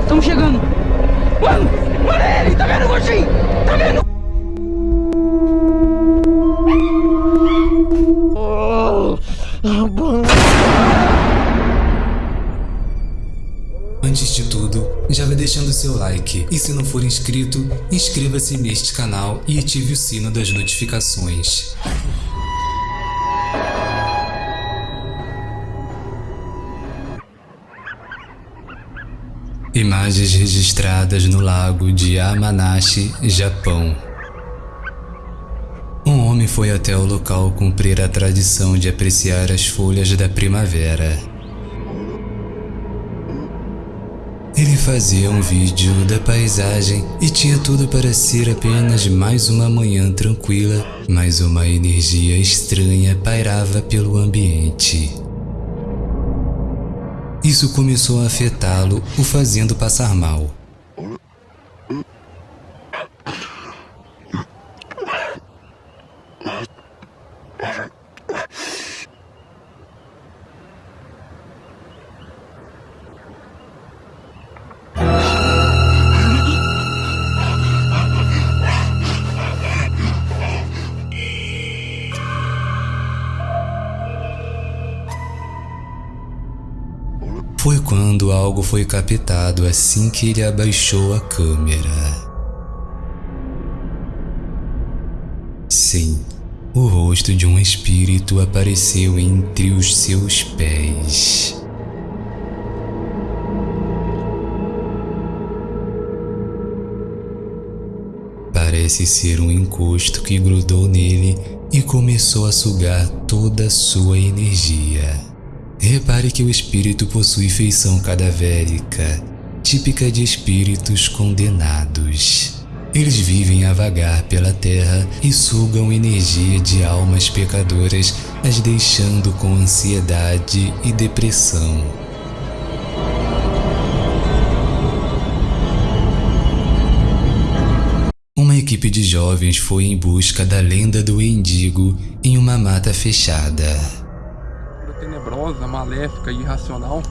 Estamos chegando. Mano, mano, é ele, tá vendo, gordinho? Tá vendo? Antes tudo, já vai deixando seu like e se não for inscrito, inscreva-se neste canal e ative o sino das notificações. Imagens registradas no lago de Yamanashi, Japão. Um homem foi até o local cumprir a tradição de apreciar as folhas da primavera. Ele fazia um vídeo da paisagem e tinha tudo para ser apenas mais uma manhã tranquila, mas uma energia estranha pairava pelo ambiente. Isso começou a afetá-lo, o fazendo passar mal. Quando algo foi captado assim que ele abaixou a câmera. Sim, o rosto de um espírito apareceu entre os seus pés. Parece ser um encosto que grudou nele e começou a sugar toda a sua energia. Repare que o espírito possui feição cadavérica, típica de espíritos condenados. Eles vivem a vagar pela terra e sugam energia de almas pecadoras, as deixando com ansiedade e depressão. Uma equipe de jovens foi em busca da lenda do Endigo em uma mata fechada tenebrosa, maléfica e irracional.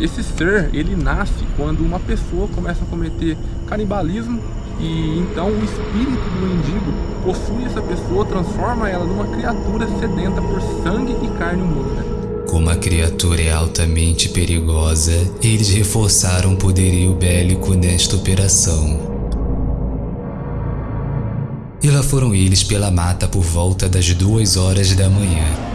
Esse ser, ele nasce quando uma pessoa começa a cometer canibalismo e então o espírito do mendigo possui essa pessoa, transforma ela numa criatura sedenta por sangue e carne humana. Como a criatura é altamente perigosa, eles reforçaram o poderio bélico nesta operação. E lá foram eles pela mata por volta das duas horas da manhã.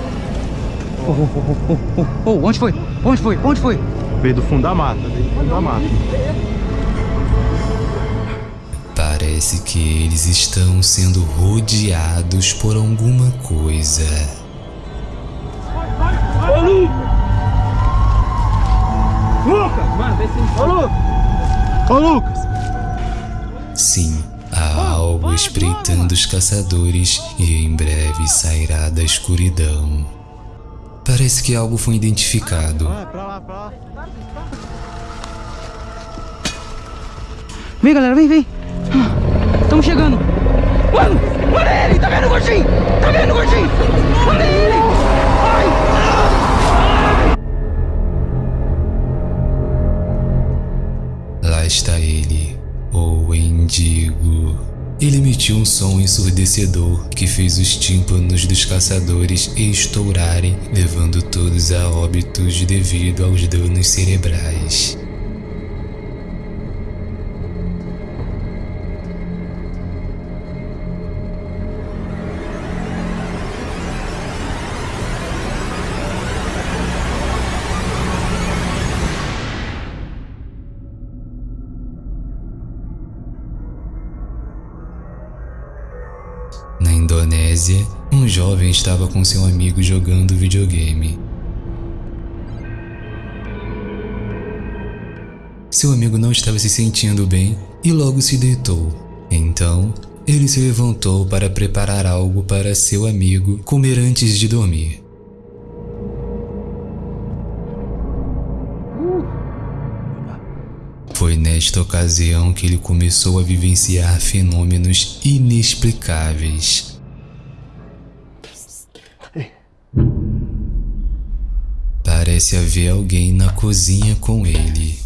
Oh, oh, oh, oh, oh, onde foi? Onde foi? Onde foi? Veio do fundo da mata, veio do fundo da mata. Parece que eles estão sendo rodeados por alguma coisa. Ô, Lu! Lucas! Mano, vê se... Ô! Ô, Lucas! Sim, há algo espreitando os caçadores e em breve sairá da escuridão. Parece que algo foi identificado. Ah. Vem, galera, vem, vem. Estamos chegando. Mano, mano, é ele, tá vendo, gordinho? Tá vendo, gordinho? Mano, é ele. Ai. Lá está ele, o Endigo. Ele emitiu um som ensurdecedor que fez os tímpanos dos caçadores estourarem, levando todos a óbitos devido aos danos cerebrais. Jovem estava com seu amigo jogando videogame. Seu amigo não estava se sentindo bem e logo se deitou. Então, ele se levantou para preparar algo para seu amigo comer antes de dormir. Foi nesta ocasião que ele começou a vivenciar fenômenos inexplicáveis. Parece haver alguém na cozinha com ele.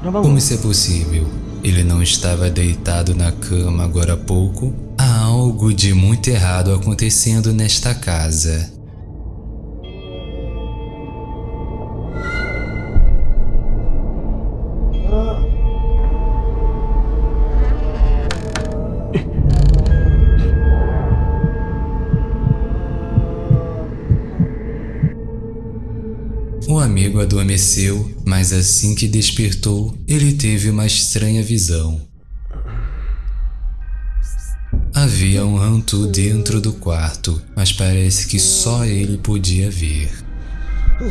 Como isso é possível? Ele não estava deitado na cama agora há pouco? Há algo de muito errado acontecendo nesta casa. Adormeceu, mas assim que despertou, ele teve uma estranha visão. Havia um rantu dentro do quarto, mas parece que só ele podia ver. O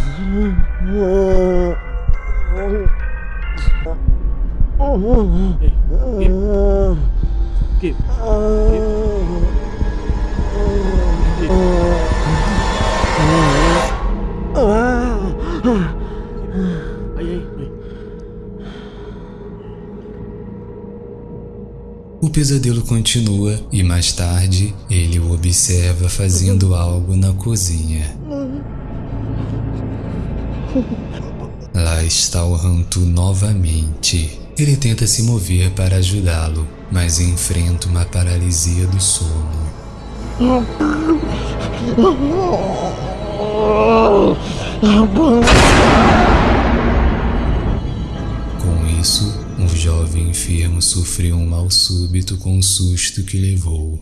pesadelo continua e mais tarde ele o observa fazendo algo na cozinha. Lá está o Rantu novamente. Ele tenta se mover para ajudá-lo, mas enfrenta uma paralisia do sono. Com isso, um jovem enfermo sofreu um mal súbito com o susto que levou.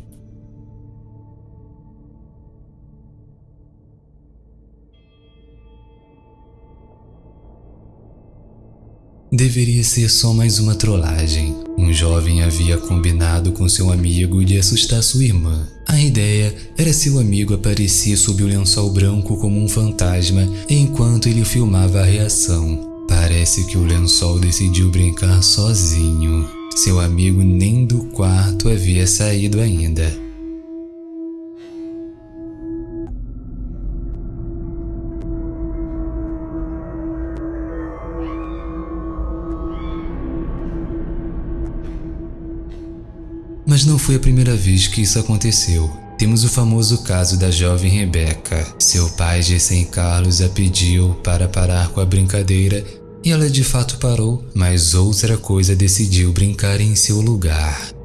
Deveria ser só mais uma trollagem. Um jovem havia combinado com seu amigo de assustar sua irmã. A ideia era seu amigo aparecer sob o lençol branco como um fantasma enquanto ele filmava a reação. Parece que o lençol decidiu brincar sozinho. Seu amigo nem do quarto havia saído ainda. Mas não foi a primeira vez que isso aconteceu. Temos o famoso caso da jovem Rebecca. Seu pai, Gessen Carlos, a pediu para parar com a brincadeira e ela de fato parou, mas outra coisa decidiu brincar em seu lugar.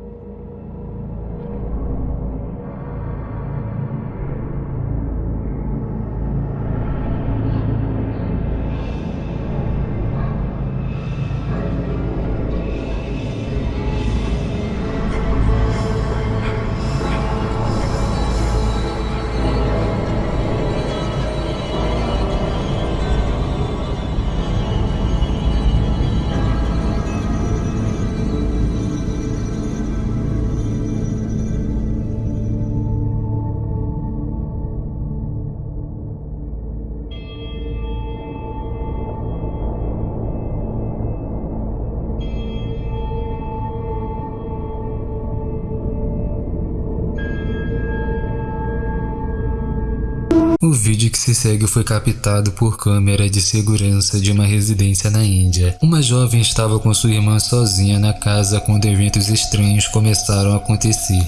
O vídeo que se segue foi captado por câmera de segurança de uma residência na Índia. Uma jovem estava com sua irmã sozinha na casa quando eventos estranhos começaram a acontecer.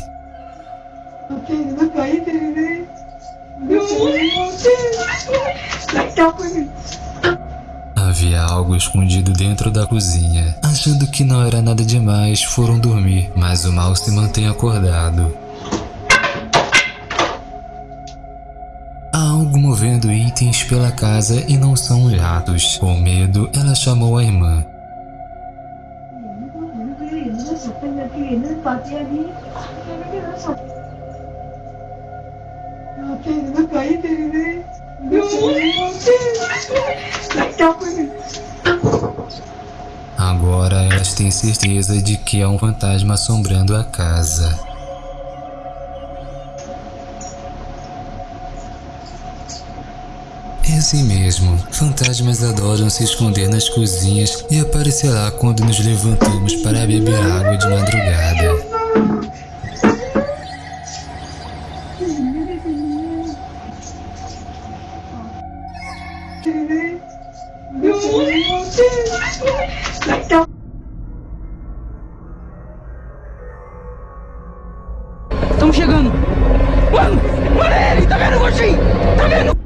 Havia algo escondido dentro da cozinha. Achando que não era nada demais, foram dormir, mas o mal se mantém acordado. Algo movendo itens pela casa e não são os ratos. Com medo, ela chamou a irmã. Agora elas têm certeza de que há um fantasma assombrando a casa. É assim mesmo, fantasmas adoram se esconder nas cozinhas e aparecerá quando nos levantamos para beber água de madrugada. Estamos chegando. Mano, mano, ele, tá vendo, gordinho? Tá vendo?